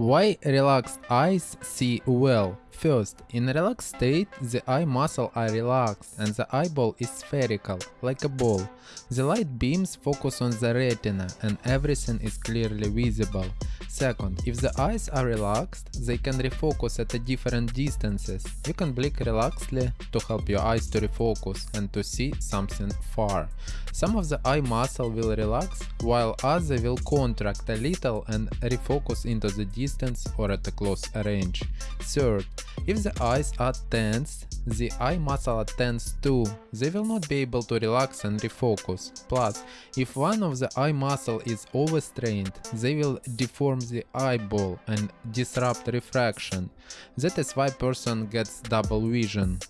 Why relaxed eyes see well? First, in relaxed state, the eye muscle are relaxed and the eyeball is spherical, like a ball. The light beams focus on the retina and everything is clearly visible. Second, if the eyes are relaxed, they can refocus at different distances. You can blink relaxedly to help your eyes to refocus and to see something far. Some of the eye muscle will relax, while other will contract a little and refocus into the distance or at a close range. Third, if the eyes are tense, the eye muscle are tense too. They will not be able to relax and refocus. Plus, if one of the eye muscle is overstrained, they will deform the eyeball and disrupt refraction. That is why person gets double vision.